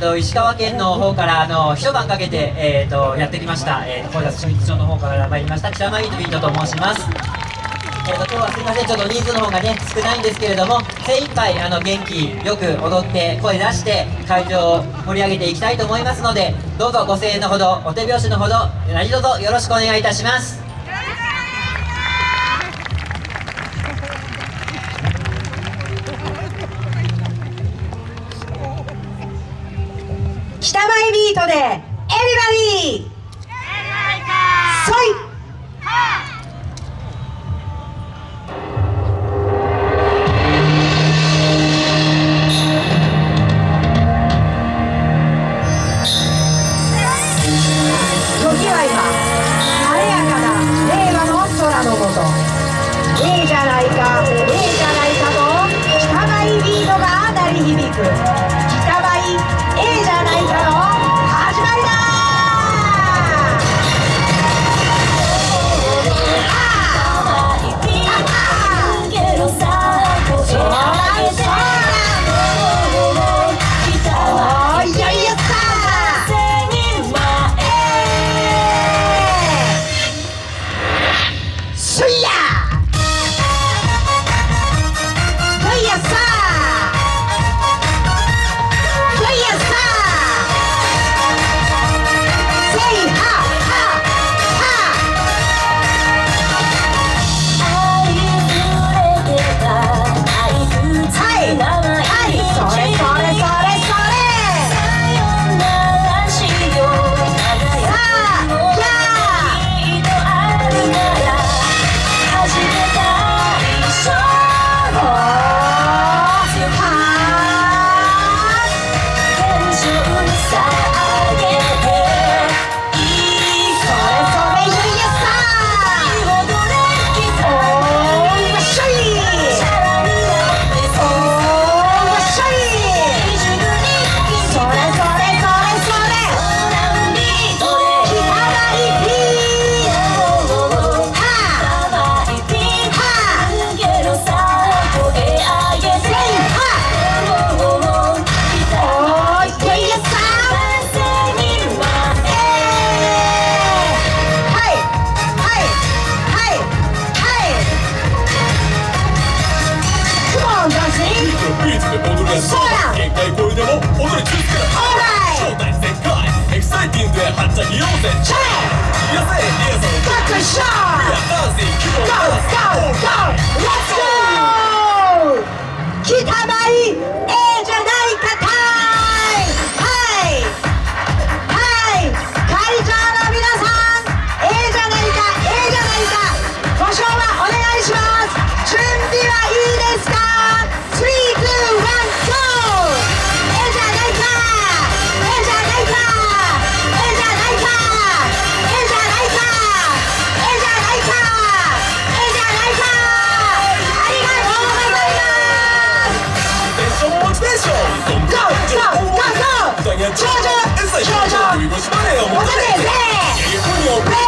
と、石川県の方からあの一晩かけて、えー、とやってきました、えー、と声出し初日場の方から参りました。北間イートビートと申します、えー、と今日はすいません。ちょっと人数の方がね少ないんですけれども精一杯あの元気よく踊って声出して会場を盛り上げていきたいと思いますのでどうぞご声援のほどお手拍子のほど何卒よろしくお願いいたします。北前ビートでエビバディ。そい時は今晴れやかな令和の空のもとええじゃないかええじゃないかと北前ビートが鳴り響く。Go, go! ダイヤ少女エサイ少女首腰ま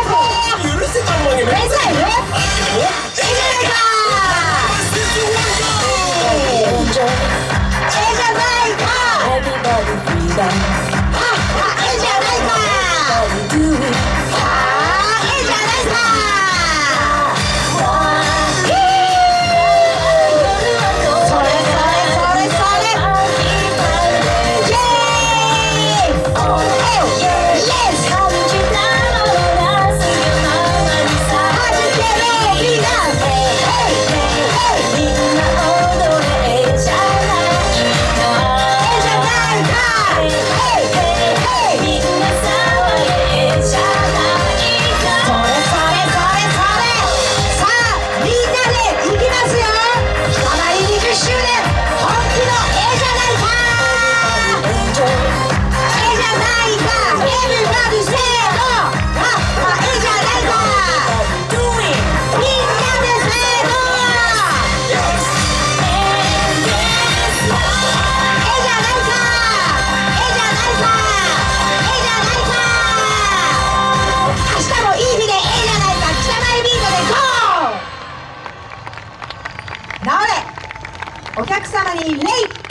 お客様に礼